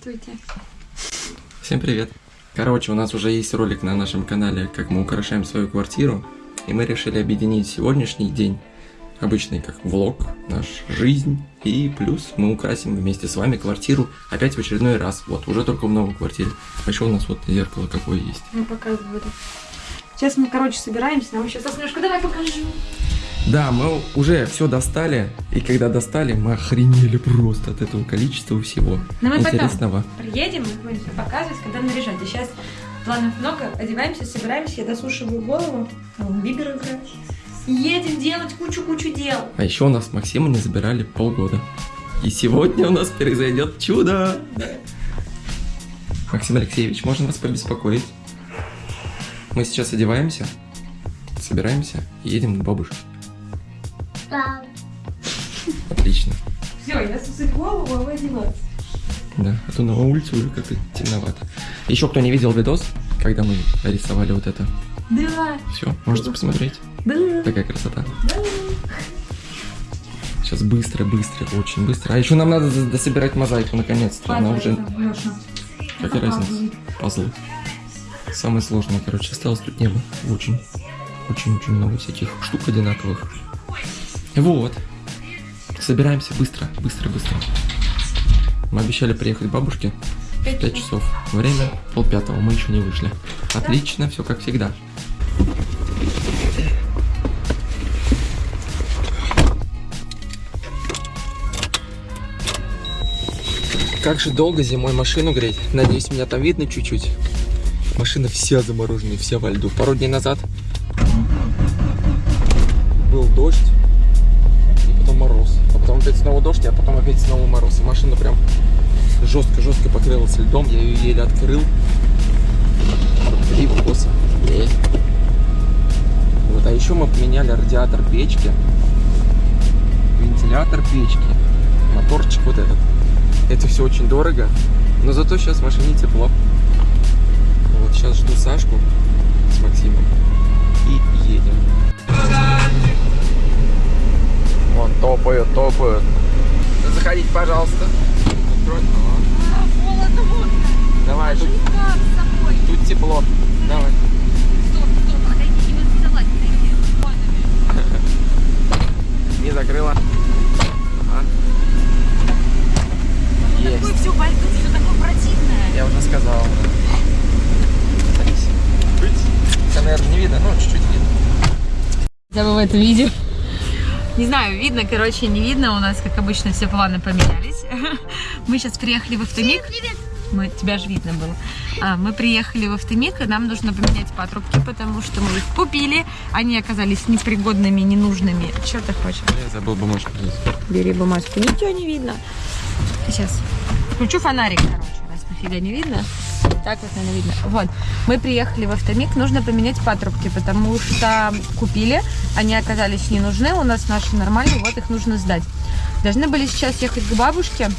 Здравствуйте. Всем привет. Короче, у нас уже есть ролик на нашем канале, как мы украшаем свою квартиру. И мы решили объединить сегодняшний день, обычный как влог, наш жизнь. И плюс мы украсим вместе с вами квартиру опять в очередной раз. Вот, уже только в новой квартире. А еще у нас вот зеркало какое есть. Ну, показываю. Сейчас мы, короче, собираемся. Нам еще немножко давай покажу. Да, мы уже все достали, и когда достали, мы охренели просто от этого количества всего Но мы интересного. потом приедем, мы будем показывать, когда наряжать. А сейчас планов много, одеваемся, собираемся, я досушиваю голову, Бибер играет. Едем делать кучу-кучу дел. А еще у нас Максима не забирали полгода. И сегодня у нас произойдет чудо. Максим Алексеевич, можно вас побеспокоить? Мы сейчас одеваемся, собираемся и едем к бабушке. Да. Отлично. Все, я сусать голову, а вы одеваться. Да, а то на улице уже как-то темновато. Еще кто не видел видос, когда мы рисовали вот это, Да, все, можете посмотреть. да, Такая красота. да. Сейчас быстро, быстро, очень быстро. А еще нам надо дособирать мозаику наконец-то. Она уже, какая разница, пазлы. Самое сложное, короче, осталось тут небо. Очень, очень-очень много всяких штук одинаковых. Вот. Собираемся быстро, быстро, быстро. Мы обещали приехать к бабушке в 5 часов. Время полпятого, мы еще не вышли. Отлично, все как всегда. Как же долго зимой машину греть? Надеюсь, меня там видно чуть-чуть. Машина вся замороженная, вся во льду. Пару дней назад а опять снова мороз. И машина прям жестко-жестко покрылась льдом. Я ее еле открыл. И косо. Э. Вот, а еще мы поменяли радиатор печки, вентилятор печки, моторчик вот этот. Это все очень дорого, но зато сейчас в машине тепло. Вот сейчас жду Сашку с Максимом и едем. Вон топают, топают. Заходите, пожалуйста. Открой. Холодно. Давай, тут, тут тепло. Давай. Стоп, стоп, отойди, не закрыла. Ага. Есть. Такое все льду, все такое противное. Я уже сказал. Садись. Тебя, наверное, не видно, но чуть-чуть видно. Хотя бы в этом видео. Не знаю, видно, короче, не видно. У нас, как обычно, все планы поменялись. Мы сейчас приехали в автомик. Мы, тебя же видно было. А, мы приехали в автомик, и нам нужно поменять патрубки, потому что мы их купили. Они оказались непригодными, ненужными. Что ты хочешь? Я забыл бумажку здесь. Бери бумажку. Ничего не видно. Сейчас. Включу фонарик, короче, раз нафига не видно. Так вот, наверное, видно. Вот. Мы приехали в автомик, нужно поменять патрубки, потому что купили, они оказались не нужны, у нас наши нормальные, вот их нужно сдать. Должны были сейчас ехать к бабушке,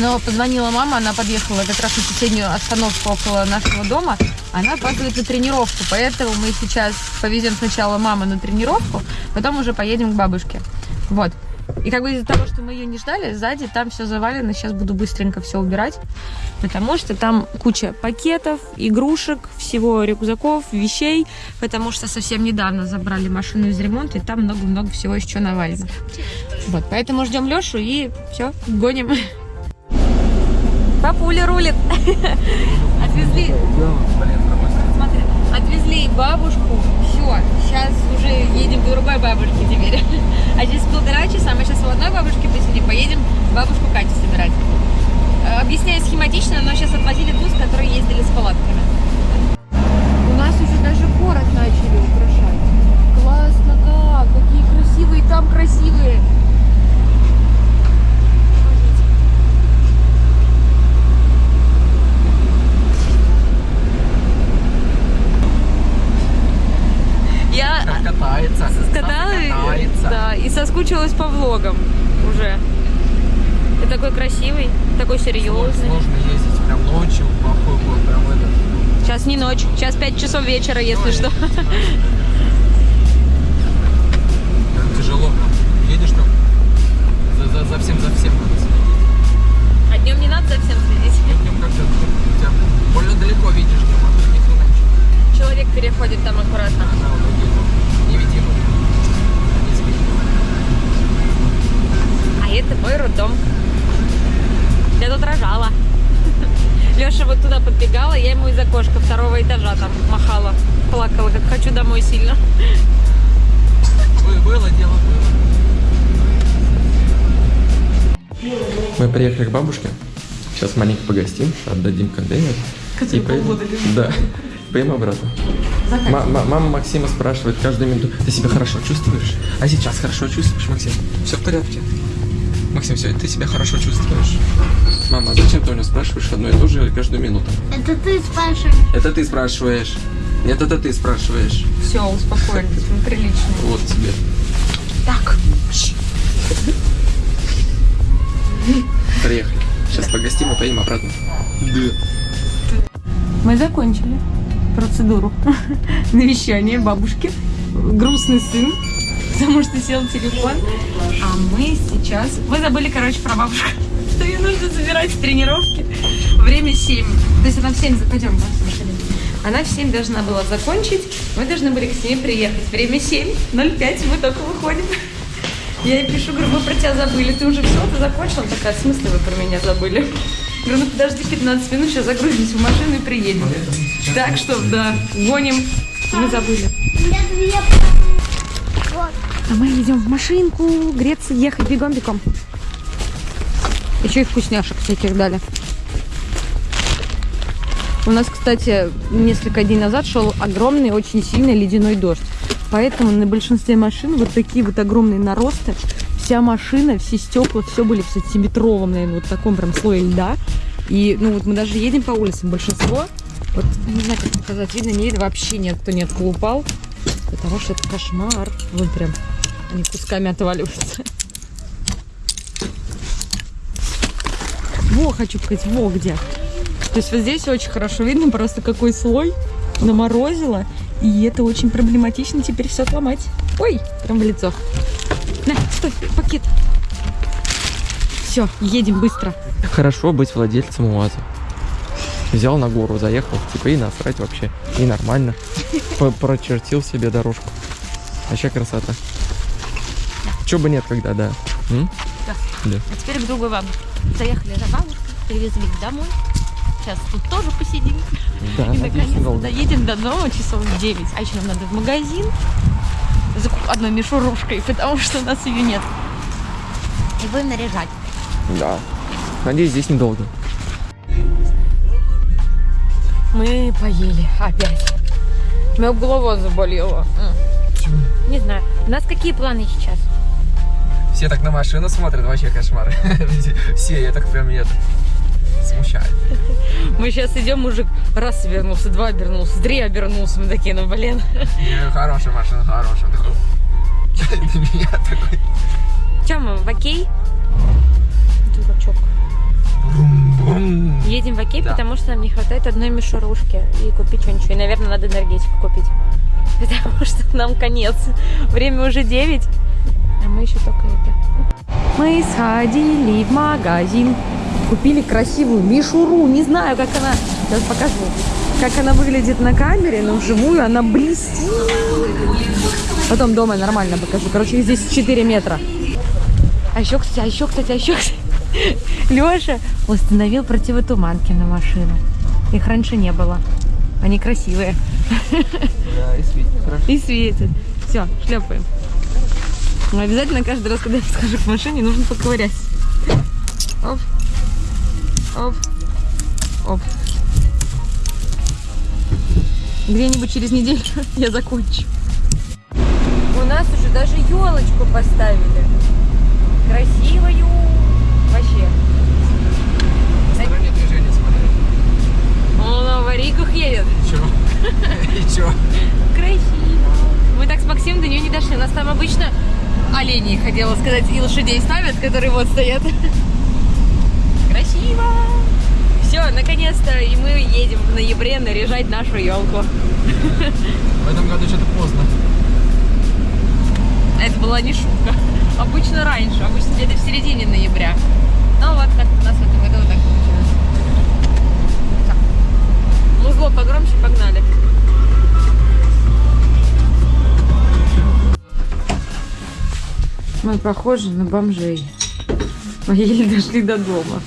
но позвонила мама, она подъехала как раз на соседнюю остановку около нашего дома. Она опаздывает на тренировку, поэтому мы сейчас повезем сначала маму на тренировку, потом уже поедем к бабушке. Вот. И как бы из-за того, что мы ее не ждали, сзади там все завалено. Сейчас буду быстренько все убирать, потому что там куча пакетов, игрушек, всего рюкзаков, вещей, потому что совсем недавно забрали машину из ремонта, и там много-много всего еще навалено. Вот, поэтому ждем Лешу и все, гоним. Папуля рулит. Отвезли, отвезли бабушку. Все, сейчас уже едем к другой бабушке теперь. А через полтора часа мы сейчас у одной бабушки посидим, поедем бабушку Катю собирать. Э, Объясняю схематично, но сейчас отвозили ту, с которой ездили с палатками. У нас уже даже город начали украшать. Классно как! Какие красивые там красивые! ночь. Сейчас 5 часов вечера, если что. Тяжело. Едешь там? За, за, за всем, за всем надо следить. А днем не надо за всем следить? Днем как-то ну, тебя больно далеко видишь днем, а тут ни ничего. Человек переходит там аккуратно. Ага, вот, невидимо. А это мой роддом. Я тут рожала. Леша вот туда подбегала, я ему из окошка второго этажа там махала. Плакала, как хочу домой сильно. Было дело, Мы приехали к бабушке. Сейчас маленько погостим, отдадим контейнер. и поедем. Да. Поедем обратно. Ма- ма- мама Максима спрашивает каждую минуту, ты себя хорошо чувствуешь? А сейчас хорошо чувствуешь, Максим? Все в порядке. Максим, все, ты себя хорошо чувствуешь? Мама, а зачем ты у него спрашиваешь одно и то же каждую минуту? Это ты спрашиваешь. Это ты спрашиваешь. Нет, это ты спрашиваешь. Все, успокоились, мы прилично. Вот тебе. Так. Приехали. Сейчас погостим и поедем обратно. Да. Мы закончили процедуру навещания бабушки. Грустный сын, потому что сел телефон. А мы сейчас... Мы забыли, короче, про бабушку. Что ее нужно забирать с тренировки. Время 7. То есть она в 7... Пойдем, да, машине. Она в 7 должна была закончить. Мы должны были к 7 приехать. Время 7. 05. Мы только выходим. Я ей пишу, говорю, мы про тебя забыли. Ты уже все, ты закончила? Она такая, в смысле вы про меня забыли? Говорю, ну подожди 15 минут, сейчас загрузимся в машину и приедем. Так что, да, гоним. Мы забыли. А мы идем в машинку греться, ехать бегом-бегом. Еще и вкусняшек всяких дали. У нас, кстати, несколько дней назад шел огромный, очень сильный ледяной дождь. Поэтому на большинстве машин вот такие вот огромные наросты. Вся машина, все стекла, все были в сантиметровом, наверное, вот таком прям слое льда. И, ну, вот мы даже едем по улицам, большинство, вот, не знаю, как показать, видно, не видно, вообще нет, кто не упал, потому что это кошмар. Вот прям, они кусками отваливаются. Во, хочу показать, во где. То есть вот здесь очень хорошо видно просто какой слой наморозило. И это очень проблематично теперь все отломать. Ой, прям в лицо. На, стой, пакет. Все, едем быстро. Хорошо быть владельцем УАЗа. Взял на гору, заехал, типа и насрать вообще. И нормально. П- Прочертил себе дорожку. Вообще красота. Чё бы нет, когда, да. М? А теперь к другой вам. Заехали за бабушкой, привезли их домой. Сейчас тут тоже посидим. Да, И наконец-то доедем до дома часов в 9. А еще нам надо в магазин за одной мишурушкой, потому что у нас ее нет. И будем наряжать. Да. Надеюсь, здесь недолго. Мы поели опять. У меня голова заболела. М. Не знаю. У нас какие планы сейчас? Все так на машину смотрят, вообще кошмар. Все, я так прям это смущает. Мы сейчас идем, мужик раз обернулся, два обернулся, три обернулся. Мы такие, ну блин. Хорошая машина, хорошая. Для меня такой. Че мы, в окей? Дурачок. Едем в окей, Да. потому что нам не хватает одной мишурушки. И купить что-нибудь. И, наверное, надо энергетику купить. Потому что нам конец. Время уже 9, а мы еще только это. Мы сходили в магазин. Купили красивую мишуру. Не знаю, как она... Сейчас покажу. Как она выглядит на камере, но вживую она блестит. Потом дома нормально покажу. Короче, здесь 4 метра. А еще, кстати, а еще, кстати, а еще, кстати, Леша установил противотуманки на машину. Их раньше не было. Они красивые. Да, и светит хорошо. И светят. Все, шлепаем. Но обязательно каждый раз, когда я схожу к машине, нужно поковырять. Оп. Оп. Оп. Где-нибудь через неделю я закончу. У нас уже даже елочку поставили. Красивую. Вообще. Стороннее движение смотри. Он на аварийках едет. И чё? И чё? Красиво. Мы так с Максимом до нее не дошли. У нас там обычно оленей, хотела сказать, и лошадей ставят, которые вот стоят. Красиво. Все, наконец-то, и мы едем в ноябре наряжать нашу елку. В этом году что-то поздно. Это была не шутка. Обычно раньше, обычно где-то в середине ноября. Ну вот как у нас в этом году так получилось. Так. Музло погромче, погнали. Мы похожи на бомжей. Мы еле дошли до дома.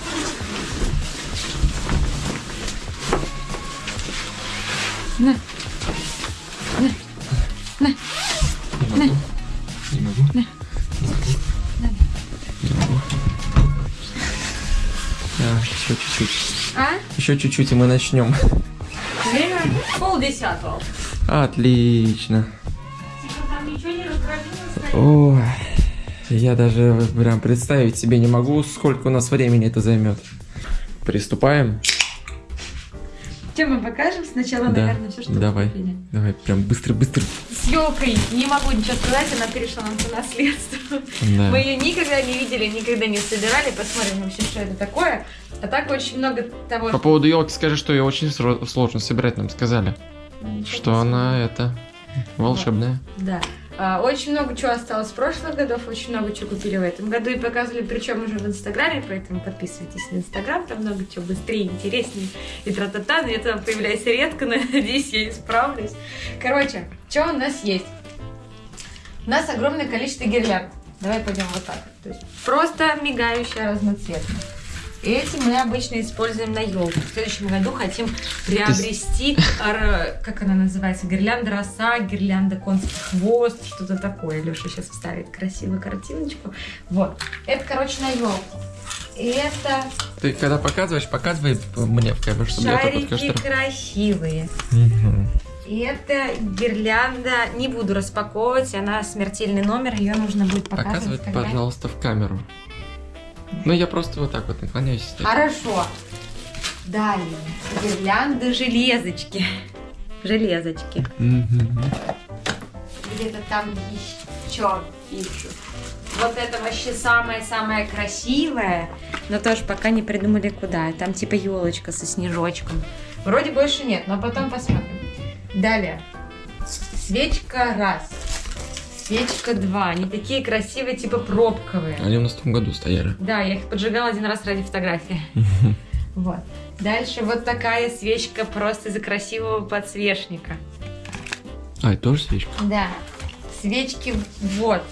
На. На. На. На. Не могу. На. А, Еще чуть-чуть. А? Еще чуть-чуть, и мы начнем. Время полдесятого. Отлично. Типа там ничего не раздробилось? Ой я даже прям представить себе не могу, сколько у нас времени это займет. Приступаем. Чем мы покажем? Сначала, Да, наверное, все, что давай. купили. Давай, прям быстро-быстро. С елкой не могу ничего сказать, она перешла нам по наследству. Да. Мы ее никогда не видели, никогда не собирали. Посмотрим вообще, что это такое. А так очень много того, По поводу елки скажи, что ее очень сложно собирать, нам сказали. Ничего Что она это волшебная. Да. А, очень много чего осталось в прошлых годах, очень много чего купили в этом году и показывали, причем уже в Инстаграме, поэтому подписывайтесь на Инстаграм, там много чего быстрее, интереснее и тра-та-та, но я там появляюсь редко, надеюсь, я исправлюсь. Короче, что у нас есть? У нас огромное количество гирлянд. Давай пойдем вот так. То есть просто мигающая разноцветная. Эти мы обычно используем на елку. В следующем году хотим приобрести, как она называется, гирлянда роса, гирлянда конский хвост, что-то такое. Леша сейчас вставит красивую картиночку. Вот. Это, короче, на елку. Это Ты когда показываешь, показывай мне в камеру, чтобы я шарики что... красивые. И это гирлянда, не буду распаковывать, она смертельный номер, ее нужно будет показывать. Показывай, когда- пожалуйста, в камеру. Ну, я просто вот так вот наклоняюсь. Хорошо. Далее. Гирлянды железочки. Железочки. Где-то там еще ищу. Вот это вообще самое-самое красивое, но тоже пока не придумали куда. Там типа елочка со снежочком. Вроде больше нет, но потом посмотрим. Далее. Свечка раз. Свечка два. Они такие красивые, типа пробковые. Они у нас в том году стояли. Да, я их поджигала один раз ради фотографии. Вот. Дальше вот такая свечка просто из-за красивого подсвечника. А, это тоже свечка? Да. Свечки вот.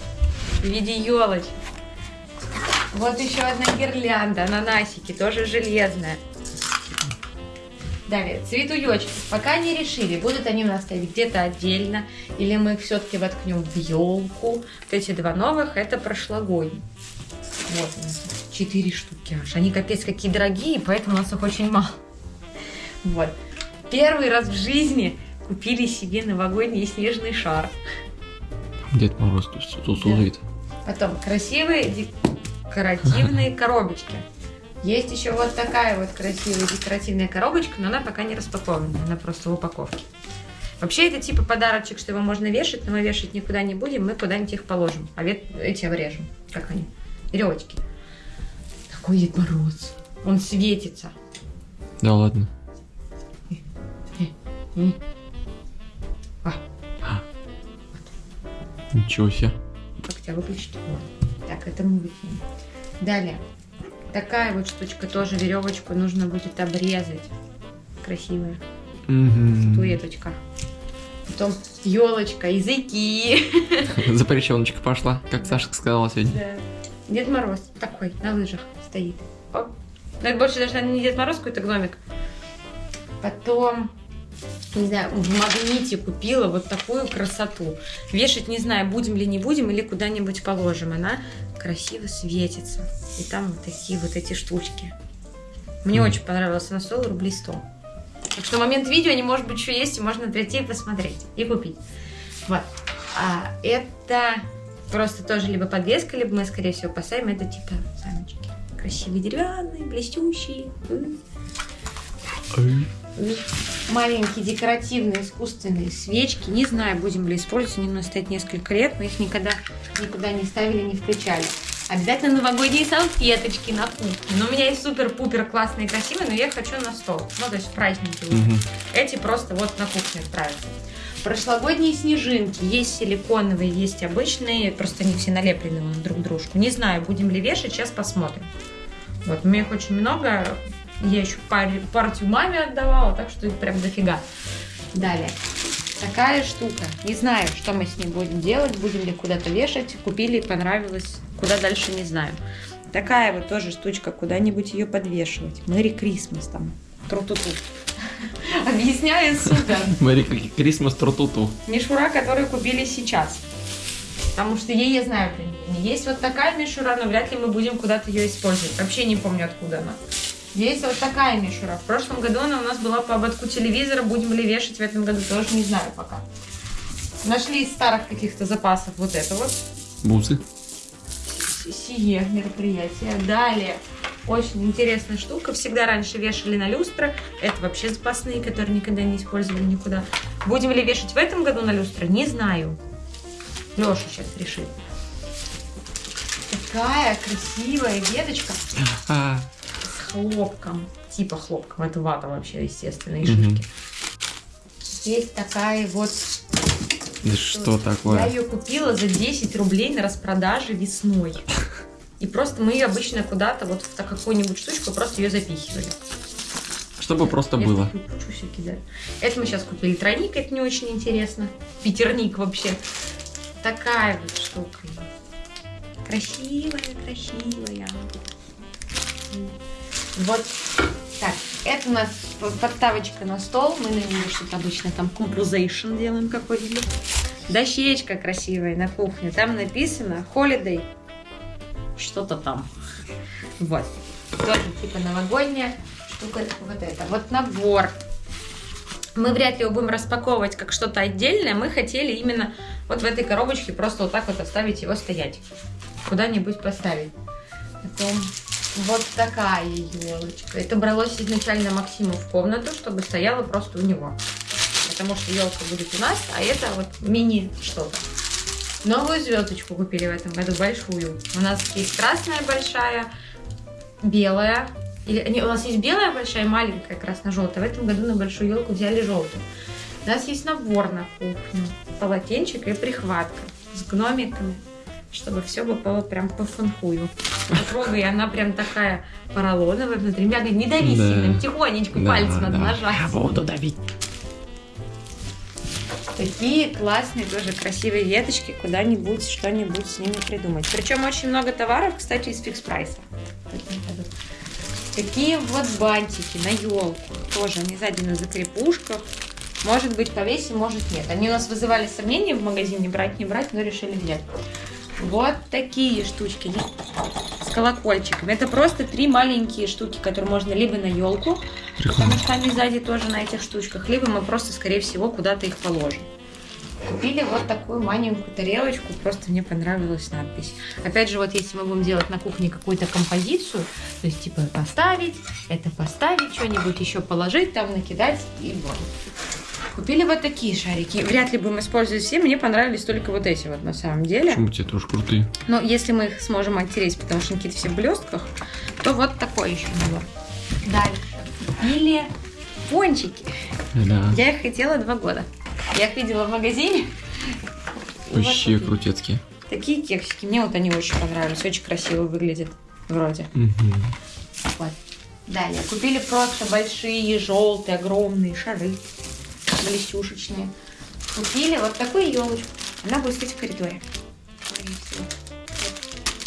В виде елочек. Вот еще одна гирлянда, ананасики, тоже железная. Далее, цветуёчки. Пока не решили, будут они у нас стоять где-то отдельно, или мы их все-таки воткнем в елку. Вот эти два новых, это прошлогодние. Вот у нас четыре штуки аж. Они капец какие дорогие, поэтому у нас их очень мало. Вот. Первый раз в жизни купили себе новогодний снежный шар. Дед Мороз тут тут тусует. Потом красивые декоративные коробочки. Есть еще вот такая вот красивая декоративная коробочка, но она пока не распакована, она просто в упаковке. Вообще это типа подарочек, что его можно вешать, но мы вешать никуда не будем, мы куда-нибудь их положим. А вет- эти обрежем. Как они? Веревочки. Такой Дед Мороз. Он светится. Да ладно. М. А, Ничего себе. как тебя выключить? Вот. Так, это мы выкинем. Далее. Такая вот штучка тоже веревочку нужно будет обрезать. Красивая. Туеточка. Потом елочка, языки. Запрещеночка пошла, как Сашка сказала сегодня. Да. Дед Мороз такой, на лыжах стоит. Оп. Но это больше даже наверное, не Дед Мороз, какой-то гномик. Потом, не знаю, в магните купила вот такую красоту. Вешать не знаю, будем ли не будем, или куда-нибудь положим. Она красиво светится. И там вот такие вот эти штучки. Мне Мгм. очень понравилось. Она стоила рублей 100. Так что момент видео они, может быть, еще есть, и можно прийти и посмотреть, и купить. Вот. А это просто тоже либо подвеска, либо мы, скорее всего, поставим. Это типа саночки. Красивые деревянные, блестящие. М. Маленькие декоративные искусственные свечки. Не знаю, будем ли использовать. Они у нас стоят несколько лет, мы их никогда никуда не ставили, не включали. Обязательно новогодние салфеточки на кухне. Но у меня есть супер-пупер классные и красивые, но я их хочу на стол. Ну, то есть в праздники. Мгм. Эти просто вот на кухню отправятся. Прошлогодние снежинки. Есть силиконовые, есть обычные. Просто они все налеплены друг к дружку. Не знаю, будем ли вешать, сейчас посмотрим. Вот, у меня их очень много. Я еще паре- партию маме отдавала, так что их прям дофига. Далее. Такая штука. Не знаю, что мы с ней будем делать, будем ли куда-то вешать. Купили, понравилось. Куда дальше, не знаю. Такая вот тоже штучка, куда-нибудь ее подвешивать. Мэри Крисмас там. Тру-ту-ту. Объясняю супер. Как Крисмас тротуту. Мишура, которую купили сейчас. Потому что ей я знаю применение. Есть вот такая мишура, но вряд ли мы будем куда-то ее использовать. Вообще не помню, откуда она. Есть вот такая мишура. В прошлом году она у нас была по ободку телевизора. Будем ли вешать в этом году, тоже не знаю пока. Нашли из старых каких-то запасов вот это вот. Бусы. Сие мероприятие. Далее. Очень интересная штука. Всегда раньше вешали на люстры. Это вообще запасные, которые никогда не использовали никуда. Будем ли вешать в этом году на люстры? Не знаю. Леша сейчас решит. Такая красивая веточка А, хлопком. Типа хлопком. Это вата вообще, естественно, и шишки. Есть такая вот да что Я такое? ее купила за 10 рублей на распродаже весной. И просто мы ее обычно куда-то, вот в какую-нибудь штучку, просто ее запихивали. Чтобы просто Я было. Это мы сейчас купили тройник, это не очень интересно. Пятерник вообще. Такая вот штука. Красивая, красивая. Вот так. Это у нас подставочка на стол. Мы на нее что-то обычно там composition делаем какой-нибудь. Дощечка красивая на кухне. Там написано holiday. Что-то там. Вот. Тоже типа новогодняя штука. Вот это. Вот набор. Мы вряд ли его будем распаковывать как что-то отдельное. Мы хотели именно вот в этой коробочке просто вот так вот оставить его стоять. Куда-нибудь поставить. Потом вот такая елочка. Это бралось изначально Максиму в комнату, чтобы стояла просто у него. Потому что елка будет у нас, а это вот мини что-то. Новую звездочку купили в этом году, большую. У нас есть красная большая, белая. Или, не, у нас есть белая большая и маленькая красно-желтая. В этом году на большую елку взяли желтую. У нас есть набор на кухню. Полотенчик и прихватка с гномиками, чтобы все было прям по фанхую. Потрогай, она прям такая поролоновая внутри. Мягкая, не дави Да. сильно, тихонечко, Да, пальцем надо да. нажать. Я буду давить. Такие классные тоже красивые веточки, куда-нибудь что-нибудь с ними придумать. Причем очень много товаров, кстати, из фикс прайса. Такие вот бантики на елку. Тоже они сзади на закрепушках. Может быть повесим, может нет. Они у нас вызывали сомнения в магазине, брать, не брать, но решили взять. Вот такие штучки с колокольчиками. Это просто три маленькие штуки, которые можно либо на елку, потому что они сзади тоже на этих штучках, либо мы просто, скорее всего, куда-то их положим. Купили вот такую маленькую тарелочку, просто мне понравилась надпись. Опять же, вот если мы будем делать на кухне какую-то композицию, то есть типа поставить, это поставить, что-нибудь еще положить, там накидать и вот. Купили вот такие шарики. Вряд ли будем использовать все, мне понравились только вот эти вот на самом деле. Почему тебе тоже крутые? Но если мы их сможем оттереть, потому что какие-то все в блестках, то вот такой еще набор. Дальше. Купили пончики. Да. Я их хотела два года. Я их видела в магазине. И вот Вообще такие. крутецкие. Такие кексики. Мне вот они очень понравились. Очень красиво выглядят. Вроде. Мгм. Вот. Далее. Купили просто большие, желтые, огромные шары. Блестюшечные. Купили вот такую елочку. Она будет стоять в коридоре.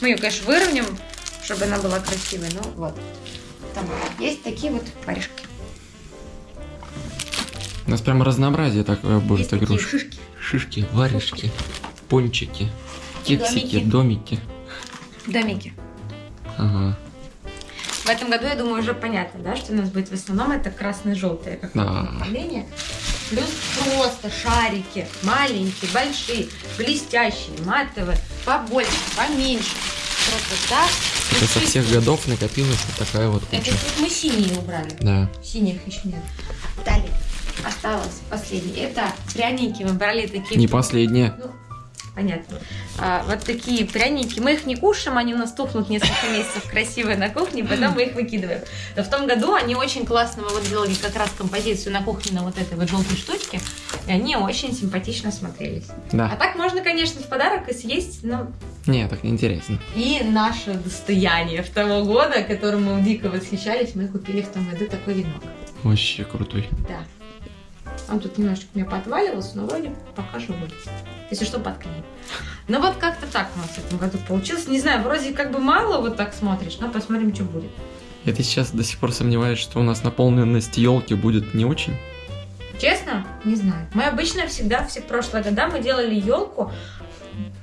Мы ее, конечно, выровняем, чтобы она была красивой. Но вот. Там есть такие вот варежки. У нас прям разнообразие такое будет есть игрушек. шишки. Шишки, варежки, пончики, кексики, Домики. домики. Домики. Ага. В этом году, я думаю, уже понятно, да, что у нас будет в основном это красное-желтое как Да. направление. Плюс просто шарики, маленькие, большие, блестящие, матовые, побольше, поменьше. Просто так. Это со всех годов накопилась вот такая вот Это куча. тут мы синие убрали. Да. Синих еще нет. Далее. Осталось последнее. Это пряники. Мы брали такие... Не последняя. Ну, понятно. А, вот такие пряники. Мы их не кушаем, они у нас тухнут несколько месяцев красивые на кухне, потом мы их выкидываем. Но в том году они очень классно, мы вот делали как раз композицию на кухне на вот этой вот желтой штучке, и они очень симпатично смотрелись. А Да. так можно, конечно, в подарок и съесть, но Не, так неинтересно. и наше достояние в того года, которым мы дико восхищались, мы купили в том году такой венок. Вообще крутой. Да. Он тут немножечко у меня поотваливался, но вроде пока живой. Если что, подкинем. Ну вот как-то так у нас в этом году получилось. Не знаю, вроде как бы мало вот так смотришь, но посмотрим, что будет. И ты сейчас до сих пор сомневаешься, что у нас наполненность елки будет не очень? Честно? Не знаю. Мы обычно всегда, все прошлые года, мы делали елку.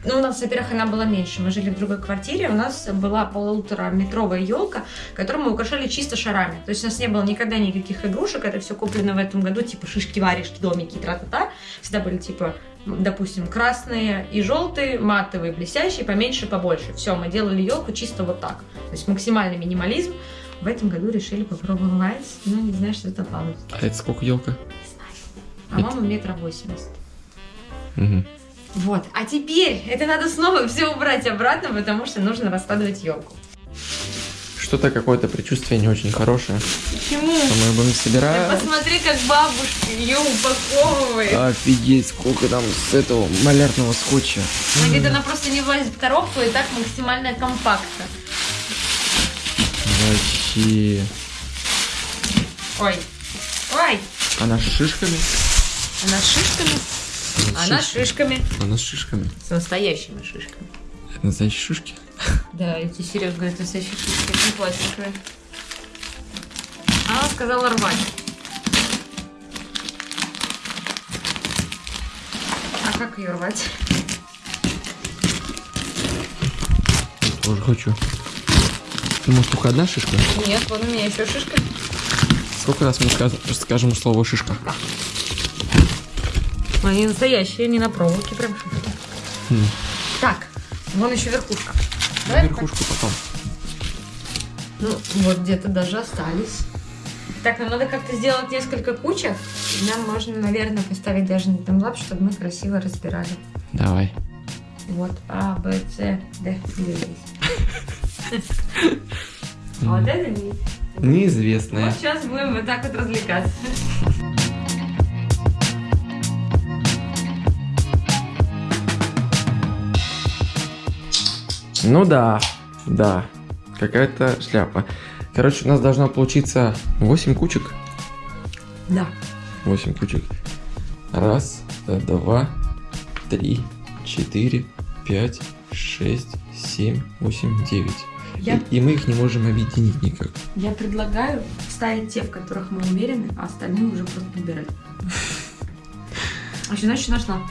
Ну, у нас, во-первых, она была меньше. Мы жили в другой квартире. У нас была полутораметровая елка, которую мы украшали чисто шарами. То есть у нас не было никогда никаких игрушек. Это все куплено в этом году, типа шишки, варежки, домики, тра-та-та. Всегда были типа допустим, красные и желтые, матовые, блестящие, поменьше, побольше. Все, мы делали елку чисто вот так. То есть максимальный минимализм. В этом году решили попробовать, но не знаю, что это получится. А это сколько елка? А мама метра восемьдесят. Угу. Вот. А теперь это надо снова все убрать обратно, потому что нужно раскладывать елку. Что-то какое-то предчувствие не очень хорошее. Почему? Что мы будем собирать. посмотри, как бабушка ее упаковывает. Офигеть, сколько там с этого малярного скотча. Говорит, она просто не влазит в коробку и так максимально компактно. Вообще. Ой. Ой. Она с шишками? Она с шишками. Она с шишками. Она с шишками. С настоящими шишками. Это настоящие шишки? Да, эти серьезно говорят, настоящие шишки, не пластиковые. Она сказала рвать. А как ее рвать? Тоже хочу. Ты, может, только одна шишка? Нет, вон у меня еще шишка. Сколько раз мы скажем слово шишка? Они настоящие, не на проволоке, прям шишки. Хм. Так, вон еще верхушка. Давай верхушку потом. Ну, вот где-то даже остались. Так, нам надо как-то сделать несколько кучек. И Нам можно, наверное, поставить даже на таймлап, чтобы мы красиво разбирали. Давай. Вот, А, Б, С, Д, где есть. А вот это не. Неизвестная. Вот сейчас будем вот так вот развлекаться. Ну да, да. Какая-то шляпа. Короче, у нас должно получиться 8 кучек. Да. 8 кучек. Раз, э, два, три, четыре, пять, шесть, семь, восемь, девять. Я- И, и мы их не можем объединить никак. Я предлагаю вставить те, в которых мы уверены, а остальные уже просто подбирать. А что значит нашла?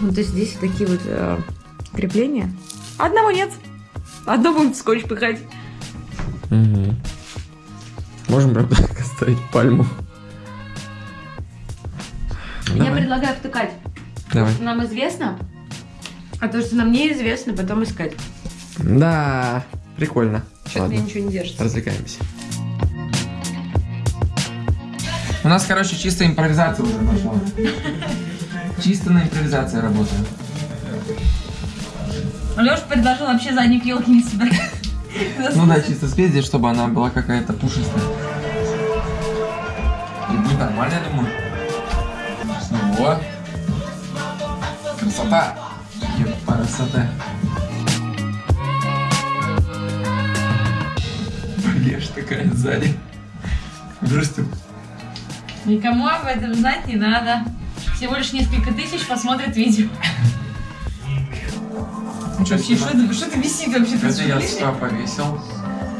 Вот здесь такие вот э, крепления. Одного нет. Одно будем скотч пихать. Мгм. Можем, правда, оставить пальму. Я Давай. предлагаю втыкать. Давай. Что нам известно, а то, что нам неизвестно, потом искать. Да, прикольно. Что-то Ладно, мне ничего не держится. развлекаемся. У нас, короче, чисто импровизация уже пошла. Чисто на импровизации работаем. Леша предложил вообще задник елки не собирать. Ну да, чисто спиздить, чтобы она была какая-то пушистая. И будет нормально, я думаю. Ну вот. Красота. Красота. Блеш такая сзади. Здрасте. Никому об этом знать не надо. Всего лишь несколько тысяч посмотрят видео. Что Вообще, что это, что это висит вообще? Ты Это я сюда повесил.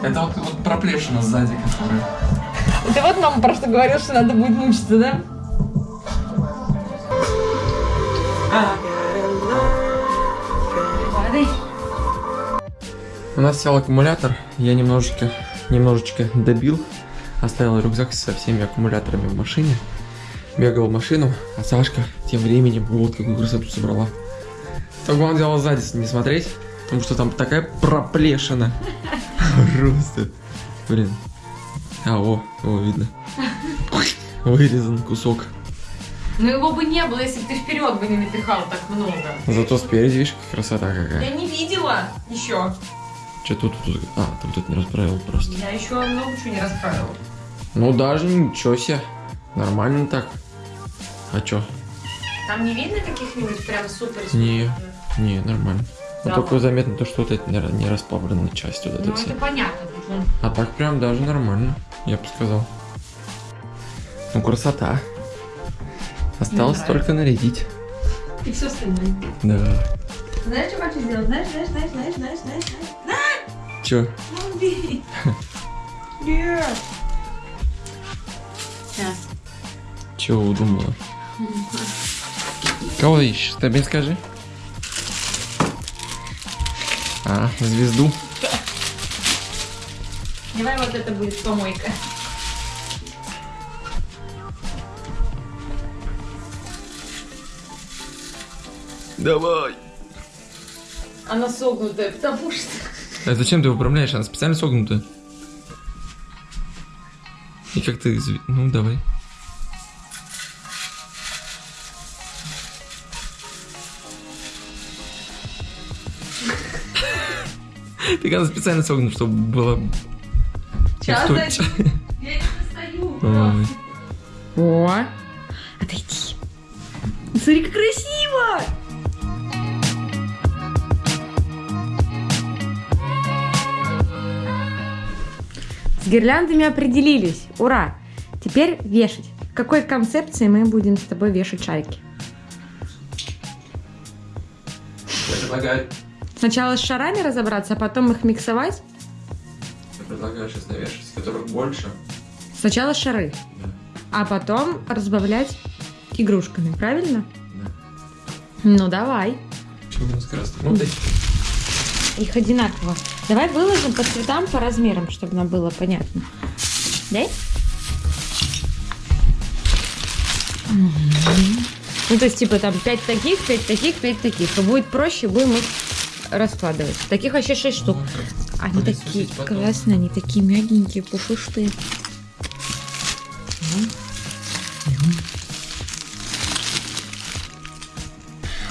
Это вот, вот проплешина сзади, которая. Ты вот мама про что говорил, что надо будет мучиться, да? Падай. У нас сел аккумулятор, я немножечко, немножечко добил, оставил рюкзак со всеми аккумуляторами в машине, бегал в машину, а Сашка тем временем вот какую красоту собрала. Только он делал сзади не смотреть, потому что там такая проплешина. Просто. Блин. А, о, о, видно. Вырезан кусок. Ну его бы не было, если бы ты вперед бы не напихал так много. Зато спереди, видишь, красота какая. Я не видела еще. Что тут, тут? А, ты вот это не расправил просто. Я еще много чего не расправила. Ну даже ничего себе. Нормально так. А чё? Там не видно каких-нибудь прям супер Не. Не, нормально. Но Да только заметно то, что вот это не, расплавленная часть вот это Ну это понятно. А так прям даже нормально, я бы сказал. Ну красота. Осталось только нарядить. И все остальное. Да. Знаешь, что хочу сделать? Знаешь, знаешь, знаешь, знаешь, знаешь, знаешь, знаешь? Ну, убери. Нет. Сейчас. Чего удумала? Кого ищешь? Ты мне скажи. А, звезду. Давай вот это будет помойка. Давай. Она согнутая, потому что... А зачем ты управляешь? Она специально согнутая. И как ты... Ну, давай. Так она специально согнута, чтобы было... Сейчас. Я не достаю. Ой. О, отойди. Смотри, как красиво! С гирляндами определились. Ура! Теперь вешать. В какой концепции мы будем с тобой вешать шарики? Я предлагаю... Сначала с шарами разобраться, а потом их миксовать? Я предлагаю сейчас навешать, которых больше. Сначала шары, Да. а потом разбавлять игрушками, правильно? Да. Ну давай. Чего у нас красный? Ну, дай. Их одинаково. Давай выложим по цветам, по размерам, чтобы нам было понятно. Дай? Ну, то есть, типа, там 5 таких, 5 таких, 5 таких. И будет проще, будем их раскладывать. Таких вообще 6 штук. Они такие классные, они такие мягенькие, пушистые.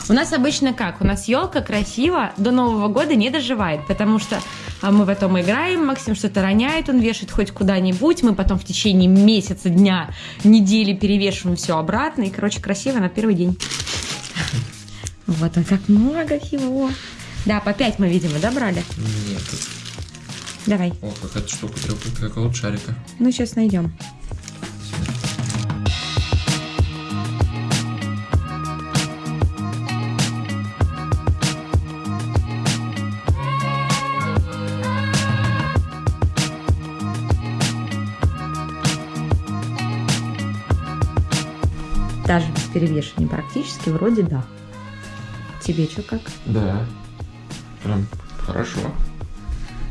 У нас обычно как? У нас елка красиво до Нового года не доживает, потому что а, мы потом играем, Максим что-то роняет, он вешает хоть куда-нибудь, мы потом в течение месяца, дня, недели перевешиваем все обратно, и, короче, красиво на первый день. Вот, а как много всего. Да, по 5 мы, видимо, да, брали? Нет. Давай. О, какая-то штука трёпает, как от шарика. Ну, сейчас найдем. Даже без перевешивания практически вроде да. Тебе что как? Да. Прям хорошо.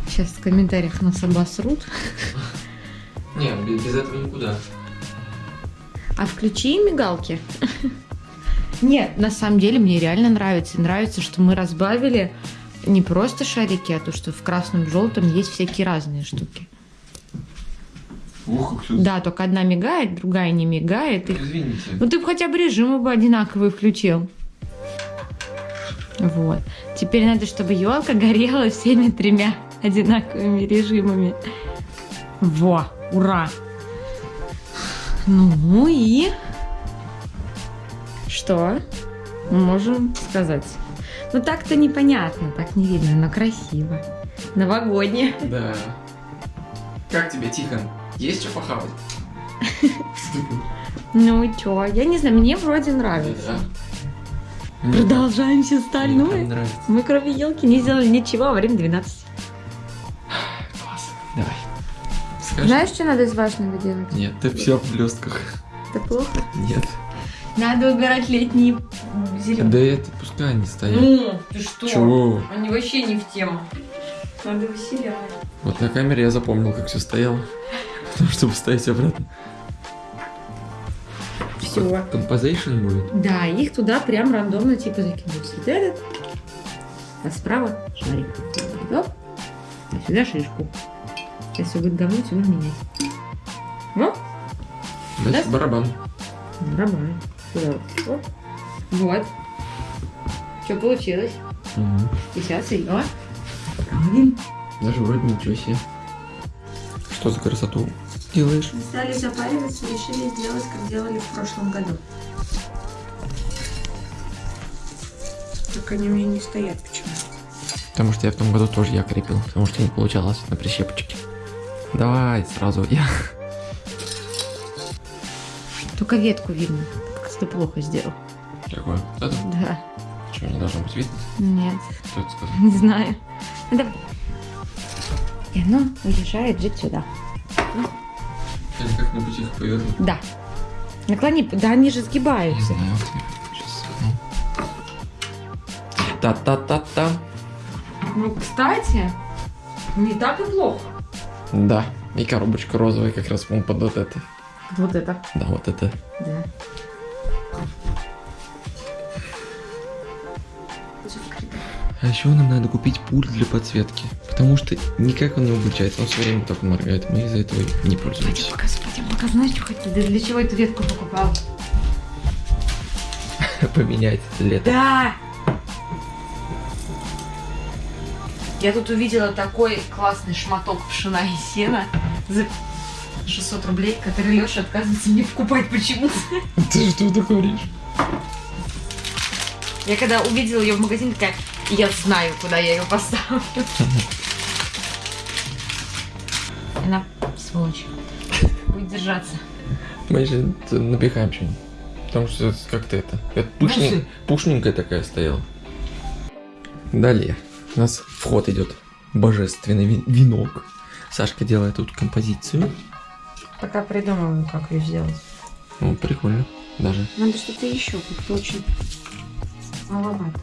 Сейчас в комментариях нас обосрут. Нет, без, этого никуда. А включи мигалки. Нет, на самом деле мне реально нравится. Нравится, что мы разбавили не просто шарики, а то, что в красном, в желтом есть всякие разные штуки. Ух, как всё- Да, только одна мигает, другая не мигает. И... Извините. Ну ты бы хотя бы режимы бы одинаковые включил. Вот. Теперь надо, чтобы елка горела всеми тремя одинаковыми режимами. Во, ура! Ну и что мы можем сказать? Ну так-то непонятно, так не видно, но красиво. Новогоднее. Да. Как тебе, Тихон? Есть что похавать? Ну и чё? Я не знаю, мне вроде нравится. Продолжаем все Мне остальное. Мы кроме елки не сделали ничего во время 12. Класс. Давай. Скажи. Знаешь, что надо из важного делать? Нет, ты все в блестках. Это плохо. Нет. Надо убирать летние зеленые. Да это пускай они стоят. Ну, ты что? Чего? Они вообще не в тему. Надо выселять. Вот на камере я запомнил, как все стояло. Потому что поставить обратно. Все. Composition будет. Да, их туда прям рандомно типа закинуть. Вот этот. А справа шарик. Оп. А сюда шишку. Сейчас все будет говно, все будем менять. Оп. Дальше Да? барабан. Барабан. Сюда. Оп. Вот. Что получилось? Мгм. И сейчас ее отправим. Даже вроде ничего себе. Что за красоту делаешь? Мы стали запариваться, решили сделать, как делали в прошлом году. Только они у меня не стоят почему-то. Потому что я в том году тоже я крепил, потому что не получалось на прищепочке. Давай сразу я. Только ветку видно. Как ты плохо сделал. Какое? Вот это? Да. Что, не должно быть видно? Нет, Кто это сказал? не знаю. Ну давай. И оно уезжает жить сюда. Или как-нибудь их повернуть. Да. Наклони, да они же Не сгибаются. знаю. Сейчас. Та-та-та-та. Ну, кстати, не так и плохо. Да. И коробочка розовая как раз по под вот это. Вот это. Да, вот это. Да. А еще нам надо купить пульт для подсветки. Потому что никак он не выключается, он все время только моргает. Мы из-за этого не пользуемся. Пока, пойдем, пока знаешь, что? Да для чего эту ветку покупал? Поменять лето. Да! Я тут увидела такой классный шматок пшена и сена за 600 рублей, который Леша отказывается мне покупать почему-то. Ты что ты говоришь? Я когда увидела ее в магазине, такая, я знаю, куда я ее поставлю. Она, сволочь, будет держаться. Мы же напихаем что-нибудь. Потому что как-то это... это пушни- Масло. пушненькая такая стояла. Далее. У нас вход идет божественный венок. Сашка делает тут композицию. Пока придумываю, как ее сделать. Ну, прикольно. Даже. Надо что-то еще, как-то очень маловато.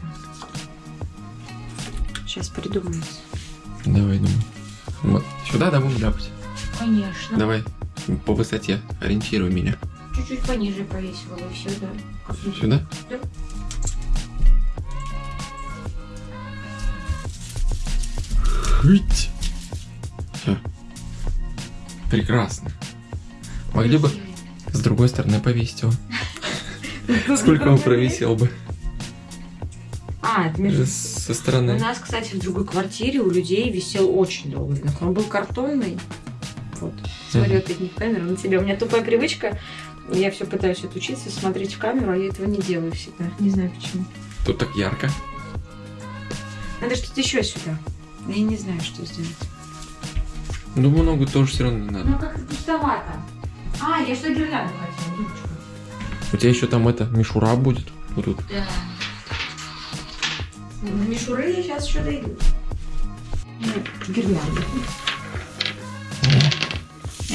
Сейчас придумаю. Давай, думаю. Вот. Сюда, да, будем ляпать? Конечно. Давай. По высоте. Ориентируй меня. Чуть-чуть пониже повесила бы все, да. Сюда? Да. Хыть. Все. Прекрасно. Могли бы с другой стороны повесить его. Сколько он провисел бы? А, это между... Со У стороны. нас, кстати, в другой квартире у людей висел очень долго. Он был картонный. Вот. Смотри, вот это не в камеру, на тебя. У меня тупая привычка. Я все пытаюсь отучиться, смотреть в камеру, а я этого не делаю всегда. Не знаю почему. Тут так ярко. Надо что-то еще сюда. Я не знаю, что сделать. Думаю, ногу тоже все равно не надо. Ну, как-то пустовато. А, я что гирлянду хотела, дурочка. У тебя еще там это, мишура будет. Вот тут. Да. В мишуры я сейчас еще дойду. Нет,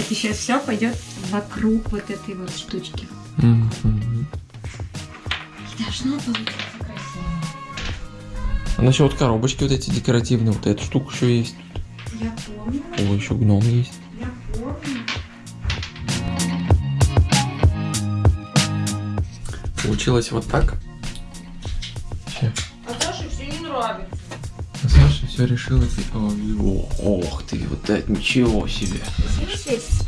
Это сейчас все пойдет вокруг вот этой вот штучки. И должно получиться красиво. А насчет коробочки вот эти декоративные, вот эта штука еще есть. Я помню, О, еще гном есть. я помню. Получилось вот так. Всё. А Саше все не нравится. Все Ой, о, Ох ты, вот это ничего себе. Светится.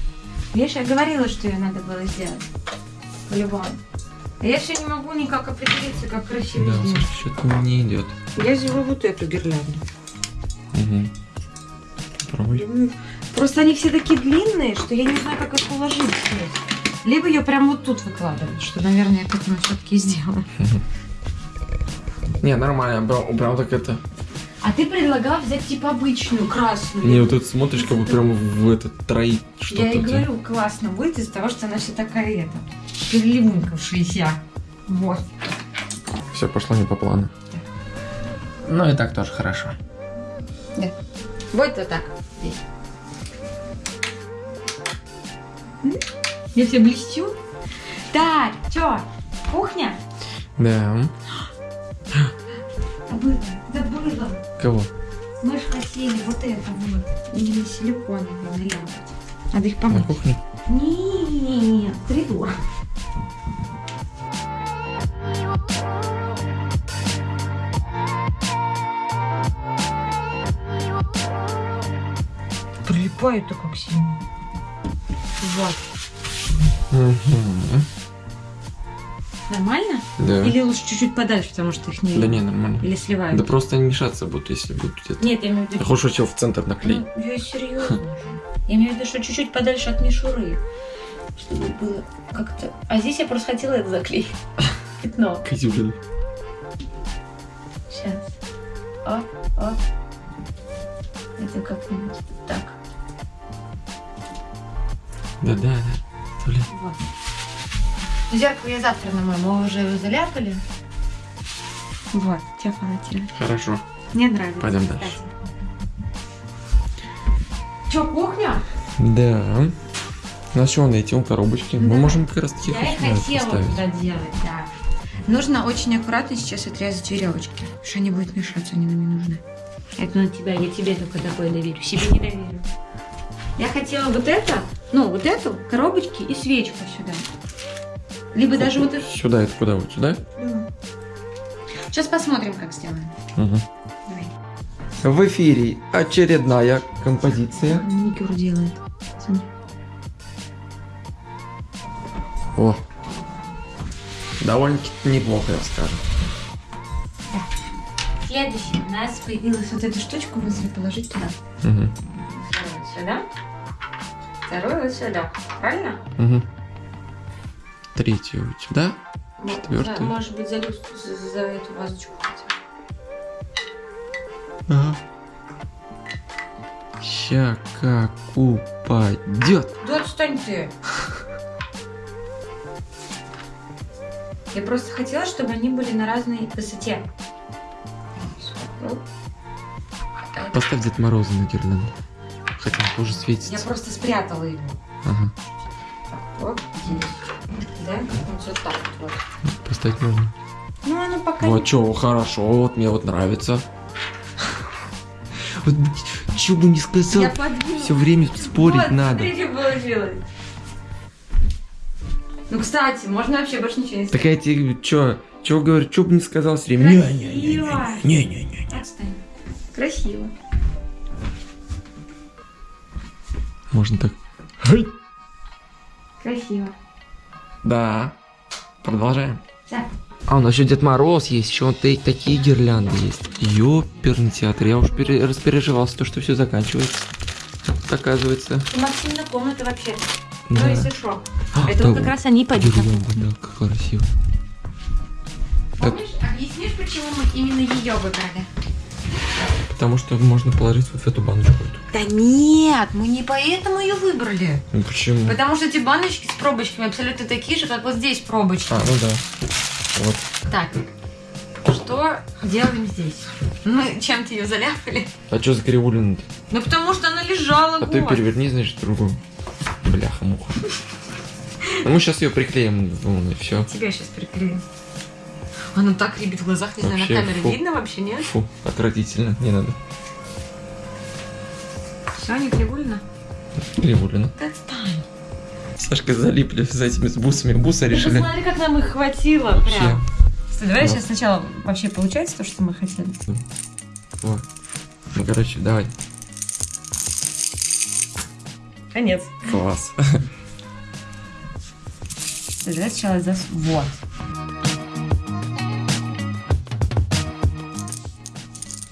Видишь, я говорила, что ее надо было сделать. По-любому. А я все не могу никак определиться, как красиво Да, сделать. Саша, что-то не идет. Я сделаю вот эту гирлянду. Угу. Попробуй. Ну, Просто они все такие длинные, что я не знаю, как их уложить здесь. Либо ее прям вот тут выкладывать, что, наверное, я к этому все-таки сделаю. Не, нормально, убрал, убрал так это. А ты предлагал взять типа обычную, красную. Не, вот тут смотришь, как бы прям в этот троит что-то. Я и говорю, классно будет из-за того, что она вся такая, это, переливунькавшаяся. Вот. Все пошло не по плану. Ну и так тоже хорошо. Вот вот так. Здесь. Я все блестю. Так, чё, кухня? Да. Забыла, забыла. Кого? Мы ж хотели вот это вот. Или силиконовые наляпать. Надо их На помыть. кухне? Нет, придурок. Прилипает-то как сильно. Вот. Угу. Нормально? Да. Или лучше чуть-чуть подальше, потому что их не Да не, нормально. Или сливают? Да просто они мешаться будут, если будут где-то. Нет, я имею в виду... хочешь что в центр наклей. Ну, я серьезно. Я имею в виду, что чуть-чуть подальше от мишуры. Чтобы было как-то... А здесь я просто хотела это заклеить. Пятно. Козюлин. Сейчас. О, о. Это как-нибудь так. Да, да, да. Блин. Вот. Ну, Зеркало я завтра намою. Мы уже его заляпали. Вот, тебя полотенце. Хорошо. Мне нравится. Пойдем дальше. Че, кухня? Да. На он эти, он коробочки? Мы Да. можем как раз таки Я и хотела поставить. туда делать, да. Нужно очень аккуратно сейчас отрезать веревочки, что они будут мешаться, они нам не нужны. Это на тебя, я тебе только такое доверю, себе не доверю. Я хотела вот это, ну, вот эту, коробочки и свечку сюда. Либо даже вот. Сюда, это куда вот? Сюда? Сейчас посмотрим, как сделаем. Угу. Давай. В эфире очередная композиция. Маникюр делает. Смотри. О. Довольно-таки неплохо, я скажу. Следующее. У нас появилась вот эту штучку возле положить туда. Угу. Сюда. Вторую вот сюда. Правильно? Угу. Третью вот сюда. Ну, Четвёртую. за- Может быть, за, за, за эту вазочку. хотя. Ага. Ща как упадет. Да отстань ты. Я просто хотела, чтобы они были на разной высоте. Поставь Дед Мороза на гирлянду. Хотя он тоже Я светится. просто спрятала его. Ага. Так, вот здесь. Да? Вот вот так вот. Поставить можно. Ну, оно пока Вот чё, хорошо, вот мне вот нравится. Вот что бы не сказал, все время спорить Вот, надо. смотри, что получилось. Ну, кстати, можно вообще больше ничего не Так я тебе чё, чё говорю, чё бы не сказал все время. Красиво. Не-не-не. Отстань. Красиво. Можно так. Красиво. Да. Продолжаем. Да. А, у нас еще Дед Мороз есть, еще вот такие гирлянды есть. Ёперный театр, я уж пере- распереживался, то, что все заканчивается. Оказывается. У Максимина комната вообще. Ну, Да. если что. А, Это да, вот как раз они пойдут. Гирлянда, да, как красиво. Помнишь, объяснишь, почему мы именно ее выбрали? Потому что можно положить вот в эту баночку. эту. Да нет, мы не поэтому ее выбрали. Ну почему? Потому что эти баночки с пробочками абсолютно такие же, как вот здесь пробочки. А, ну да. Вот. Так, что делаем здесь? Мы чем-то ее заляпали. А что за кривулина Ну, потому что она лежала А ты вот. переверни, значит, другую. Бляха-муха. Ну, мы сейчас ее приклеим, ну, и все. Тебя сейчас приклею. Она так рябит в глазах, не знаю, на Вообще, камере фу. видно вообще, нет? Фу, отвратительно, не надо. Кривульно? Кривулина. Да отстань. Сашка залипли за этими с бусами. Бусы решили. посмотри, как нам их хватило Вообще. прям. Стой, давай Да. сейчас сначала вообще получается то, что мы хотели. Вот. Ну, короче, давай. Конец. Класс. Давай сначала зас... Вот.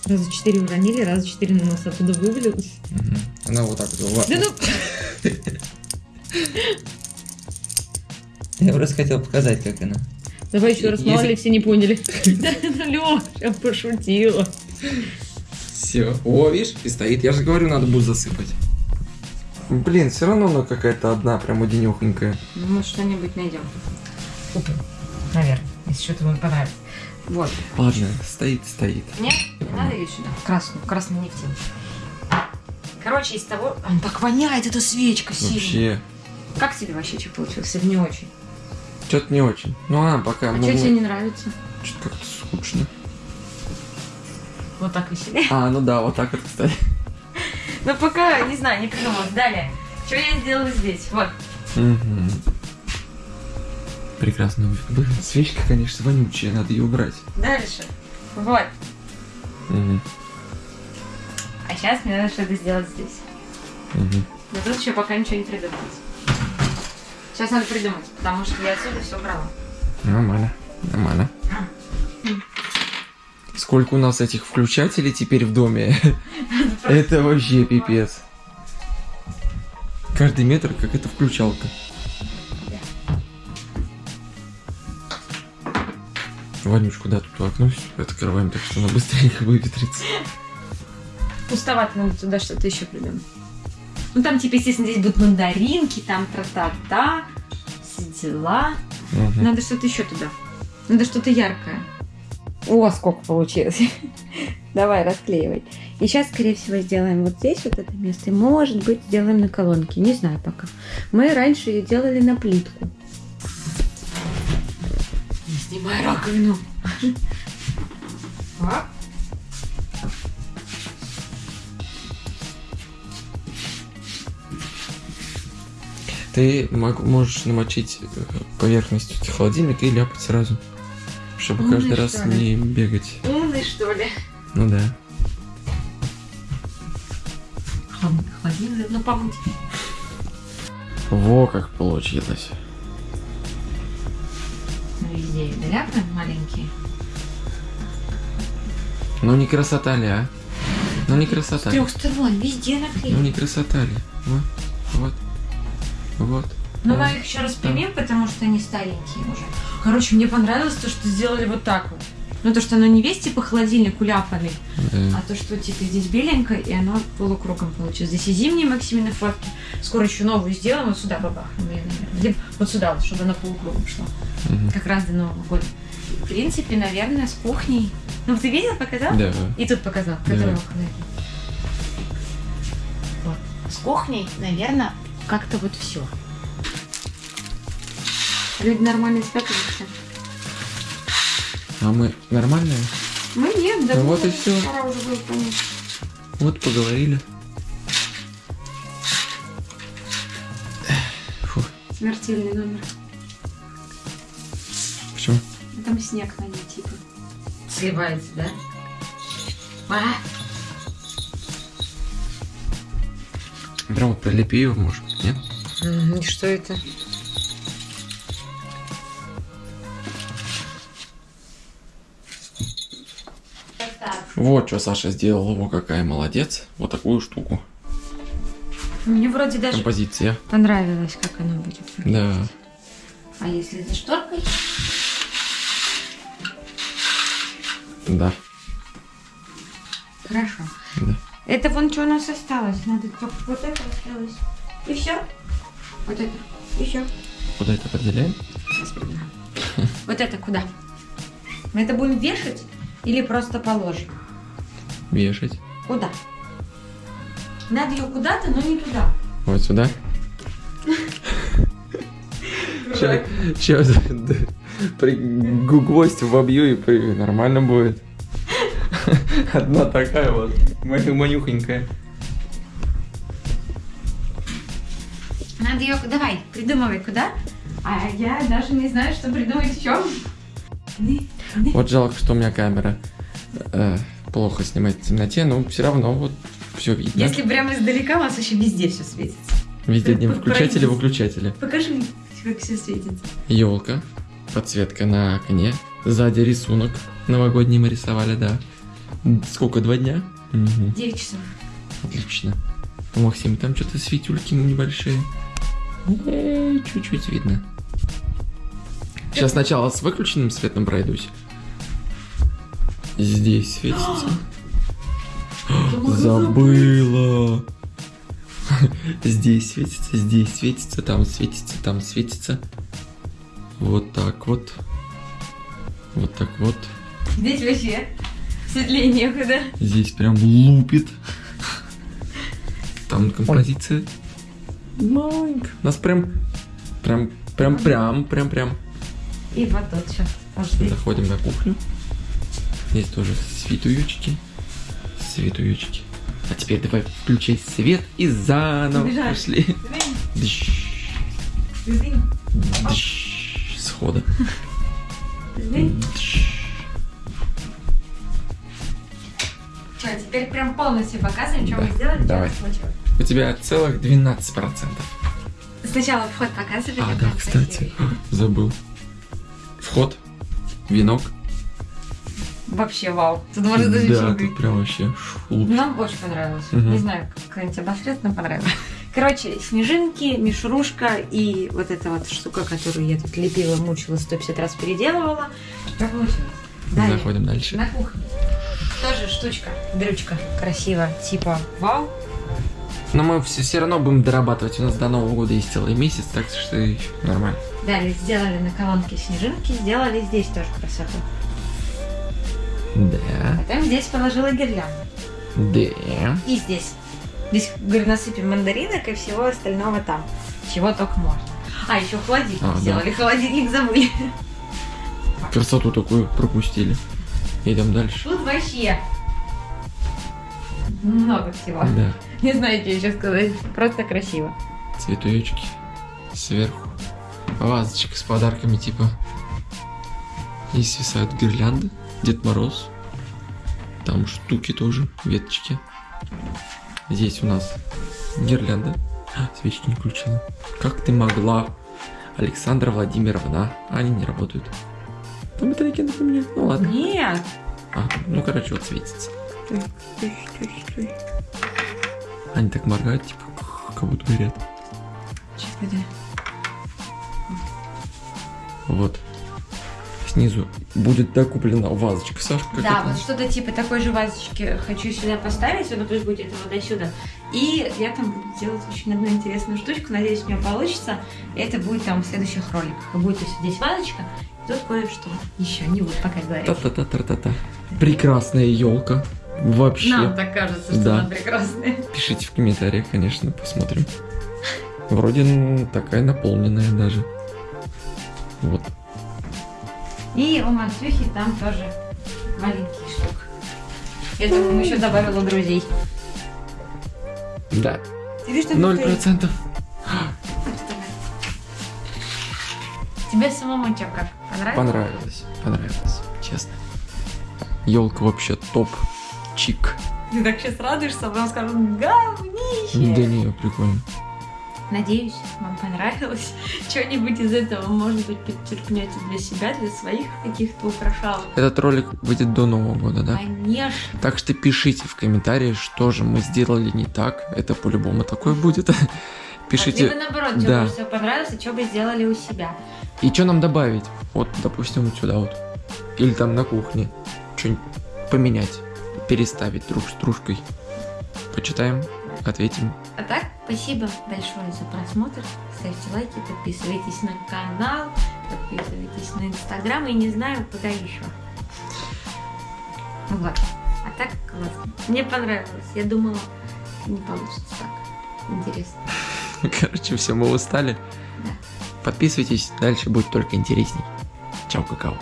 Раза четыре уронили, раза четыре на нас оттуда вывалилось. Мгм. Она вот так вот. Да ну... Я просто хотел показать, как она. Давай еще раз, мало ли все не поняли. Лёш, я пошутила. Все. О, видишь, и стоит. Я же говорю, надо будет засыпать. Блин, все равно она какая-то одна, прям одинехонькая. Ну, мы что-нибудь найдем. Наверное, если что-то вам понравится. Вот. Ладно, стоит, стоит. Нет, не надо ее сюда. Красную, красную не в тему. Короче, из того... Он так воняет, эта свечка сильно. Вообще. Как тебе вообще что получилось? Или не очень? Что-то не очень. Ну, а, пока. А мы- что тебе не нравится? Что-то как-то скучно. Вот так веселее. А, ну да, вот так вот, кстати. Ну, пока, не знаю, не придумала. Далее. Что я сделала здесь? Вот. Мгм. Прекрасно. Блин, свечка, конечно, вонючая, надо ее убрать. Дальше. Вот. Мгм. А сейчас мне надо что-то сделать здесь. Мгм. Но тут еще пока ничего не придумалось. Сейчас надо придумать, потому что я отсюда все брала. Нормально, нормально. Сколько у нас этих включателей теперь в доме? Это вообще пипец. Каждый метр как это включалка. Ванюшку, да, тут окно открываем, так что она быстренько выветрится. Пустовато, надо туда что-то еще придумать. Ну там, типа, естественно, здесь будут мандаринки, там тра-та-та, все дела. Мгм. Надо что-то еще туда. Надо что-то яркое. О, сколько получилось. Давай, расклеивай. И сейчас, скорее всего, сделаем вот здесь вот это место. И, может быть, сделаем на колонке. Не знаю пока. Мы раньше ее делали на плитку. Не снимай раковину. Так. Ты мог- можешь намочить э, поверхность холодильника и ляпать сразу. Чтобы Умный, каждый раз ли? не бегать. Умный, что ли? Ну да. Холодильник, ну помыть. Во как получилось. Везде ляпы маленькие. Ну не красота ли, а? Ну не С красота ли? трех сторон, везде Ну наклеили. не красота ли? Вот, вот, вот. Ну, мы их еще распрямим, потому что они старенькие уже. Короче, мне понравилось то, что сделали вот так вот. Ну, то, что оно не весь типа холодильник уляпанный. А то, что типа здесь беленькое, и оно полукругом получилось. Здесь и зимние Максимины фотки. Скоро еще новую сделаем, вот сюда бабахнем ее, наверное. Где- Вот сюда, вот, чтобы она полукругом шла. Мгм. Как раз до Нового года. В принципе, наверное, с кухней. Ну, ты видел, показал? Да. И тут показал, Да. который окна. Вот. С кухней, наверное, как-то вот все. Люди нормально спят или что? А мы нормальные? Мы нет, да. Ну вот и. Пора уже понять. Вот поговорили. Фу, Смертельный номер. почему? Ну, Там снег на ней, типа. Сливается, да? А? Прям вот прилепи его, может, нет? И что это? Вот что Саша сделала, его какая молодец. Вот такую штуку. Мне вроде даже Композиция. понравилось, как оно будет. Да. А если за шторкой? Да. Хорошо. Да. Это вон что у нас осталось. Надо только вот это осталось. И все. Вот это. И все. Куда это определяем? Вот это куда? Мы это будем вешать или просто положим? Вешать. Куда? Надо ее куда-то, но не туда. Вот сюда. Сейчас гвоздь вобью и нормально будет. Одна такая вот, манюхонькая. Надо ее... Давай, придумывай куда. А я даже не знаю, что придумать в чем. Вот жалко, что у меня камера э, плохо снимает в темноте, но все равно вот все видно. Если прямо издалека, у нас вообще везде все светится. Везде Про- включатели, выключатели. Покажи, как все светится. Елка, подсветка на окне, сзади рисунок новогодний мы рисовали, да. Сколько, два дня? 9 часов. Отлично. У Максима там что-то светюльки небольшие. Эй, Чуть-чуть видно. Сейчас сначала с выключенным светом пройдусь. Здесь светится. Забыла. Здесь светится, здесь светится, там светится, там светится. Вот так вот. Вот так вот. Здесь вообще светлее некуда. Здесь прям лупит. Там композиция маленькая. Нас прям, прям, прям, прям, прям, прям. И вот тут сейчас. Заходим на кухню. Здесь тоже светуючки. Светуючки. А теперь давай включай свет и заново Убежали. пошли. Сдвинь, дыщ, Схода. Что, теперь прям полностью показываем, что Да, мы сделали, давай. у тебя целых 12%. Сначала вход показывали. А, да, кстати, забыл. Вход, венок. Вообще вау. Тут можно даже да, тут прям вообще шуп. Нам очень понравилось. Мгм. Не знаю, как кто-нибудь обосрет, но понравилось. Короче, снежинки, мишурушка и вот эта вот штука, которую я тут лепила, мучила, 150 раз переделывала. Что получилось? Далее. Заходим дальше. На кухне. Тоже штучка, дрючка, красиво, типа вау. Но мы все, все равно будем дорабатывать. У нас до Нового года есть целый месяц, так что еще нормально. Далее сделали на колонке снежинки, сделали здесь тоже красоту. Да. Потом здесь положила гирлянду. Да. И здесь. Здесь, говорю, насыпем мандаринок и всего остального там. Чего только можно. А, еще холодильник А, да. сделали. Холодильник забыли. Красоту такую пропустили. Идем дальше. Тут вообще много всего. Да. Не знаю, что еще сказать. Просто красиво. Цветочки сверху. Вазочка с подарками типа. И свисают гирлянды. Дед Мороз. Там штуки тоже, веточки. Здесь у нас гирлянда. А, свечки не включила. Как ты могла, Александра Владимировна? А, Они не работают. Там батарейки надо поменять. Ну ладно. Нет. А, ну короче, вот светится. Они так моргают, типа, как будто горят. Чё-то Вот. Снизу будет докуплена вазочка, Сашка. Да, вот что-то типа такой же вазочки хочу сюда поставить, вот пусть будет это вот до сюда. И я там буду делать очень одну интересную штучку, надеюсь, у меня получится. Это будет там в следующих роликах. И будет здесь вазочка, тут кое-что еще, не буду пока говорить. Та-та-та-та-та-та. Прекрасная елка. Вообще. Нам так кажется, что Да. она прекрасная. Пишите в комментариях, конечно, посмотрим. Вроде ну, такая наполненная даже. Вот. И у Максюхи там тоже маленький штук. Я думаю, еще добавила друзей. Да. Ноль процентов. Тебе самому что, как? Понравилось? Понравилось. Понравилось. Честно. Елка вообще топ. Чик. Ты так сейчас радуешься, а потом скажут, говнище. Да не, прикольно. Надеюсь, вам понравилось. Что-нибудь из этого, может быть, подчеркнете для себя, для своих каких-то украшалок. Этот ролик выйдет до Нового года, да? Конечно. Так что пишите в комментариях, что же мы сделали не так. Это по-любому такое будет. Либо Пишите. наоборот, что да. всего понравилось, и что бы сделали у себя. И что нам добавить? Вот, допустим, вот сюда вот. Или там на кухне. Что-нибудь поменять. Переставить друг с дружкой. Почитаем, ответим. А так, спасибо большое за просмотр. Ставьте лайки, подписывайтесь на канал, подписывайтесь на инстаграм и не знаю, куда еще. Вот. А так классно. Мне понравилось. Я думала, не получится так. Интересно. Короче, все, мы устали. Да. Подписывайтесь, дальше будет только интересней. Чао, какао.